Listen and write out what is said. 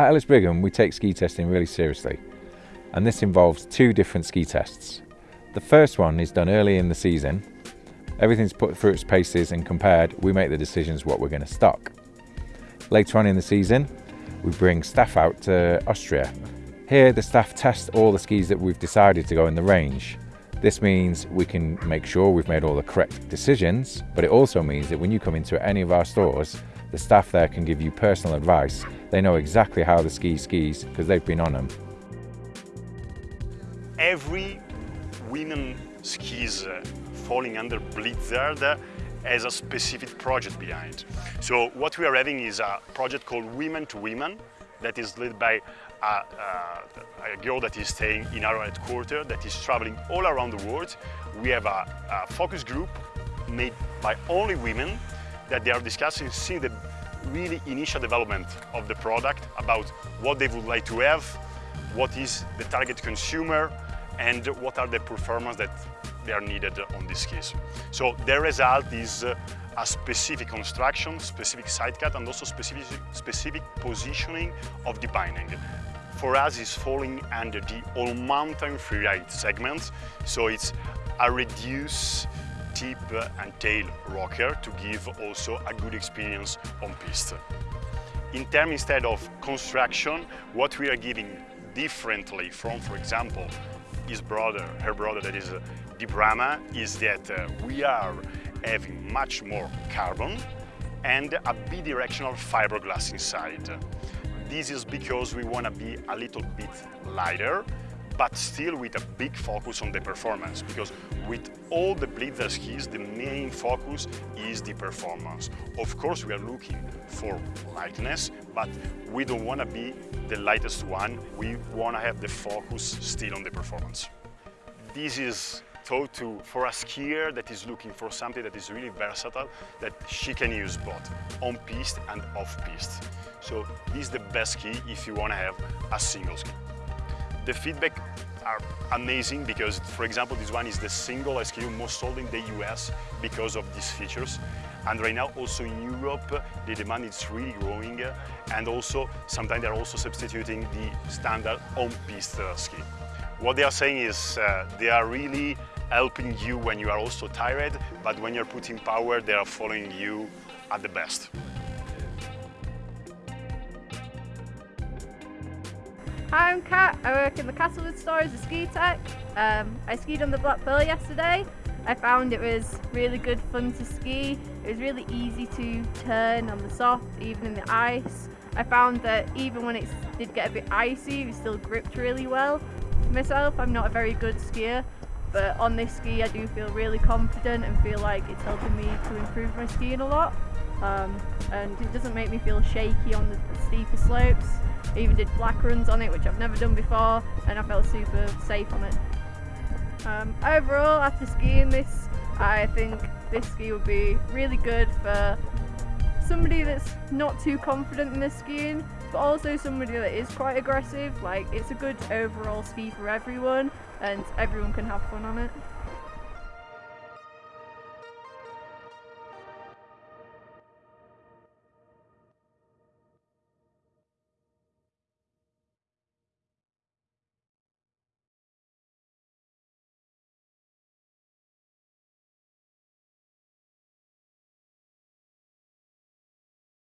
At Ellis Brigham, we take ski testing really seriously, and this involves two different ski tests. The first one is done early in the season. Everything's put through its paces and compared, we make the decisions what we're going to stock. Later on in the season, we bring staff out to Austria. Here, the staff test all the skis that we've decided to go in the range. This means we can make sure we've made all the correct decisions, but it also means that when you come into any of our stores, the staff there can give you personal advice. They know exactly how the ski skis because they've been on them. Every women skis uh, falling under Blizzard has a specific project behind. So what we are having is a project called Women to Women that is led by a, a, a, girl that is staying in our headquarters that is traveling all around the world. We have a, a focus group made by only women that they are discussing since the really initial development of the product about what they would like to have, what is the target consumer, and what are the performance that they are needed on this case. So the result is uh, a specific construction, specific side cut, and also specific, specific positioning of the binding. For us, it's falling under the all-mountain freeride segment, so it's a reduced tip and tail rocker to give also a good experience on piste. In terms instead of construction, what we are giving differently from, for example, his brother, her brother that is uh, the Brahma, is that uh, we are having much more carbon and a bidirectional fiberglass inside. This is because we want to be a little bit lighter but still with a big focus on the performance because with all the Blizzard skis the main focus is the performance. Of course we are looking for lightness but we don't want to be the lightest one, we want to have the focus still on the performance. This is thought to for a skier that is looking for something that is really versatile that she can use both on piste and off piste. So this is the best ski if you want to have a single ski. The feedback are amazing because, for example, this one is the single SKU most sold in the US because of these features. And right now also in Europe, the demand is really growing and also sometimes they're also substituting the standard on-piste ski. What they are saying is uh, they are really helping you when you are also tired, but when you're putting power, they are following you at the best. Hi, I'm Kat. I work in the Castleford store as a ski tech. Um, I skied on the Black Pearl yesterday. I found it was really good fun to ski. It was really easy to turn on the soft, even in the ice. I found that even when it did get a bit icy, it still gripped really well. Myself, I'm not a very good skier, but on this ski I do feel really confident and feel like it's helping me to improve my skiing a lot. Um, and it doesn't make me feel shaky on the steeper slopes. I even did black runs on it, which I've never done before, and I felt super safe on it. Um, overall, after skiing this, I think this ski would be really good for somebody that's not too confident in their skiing, but also somebody that is quite aggressive. Like, it's a good overall ski for everyone, and everyone can have fun on it.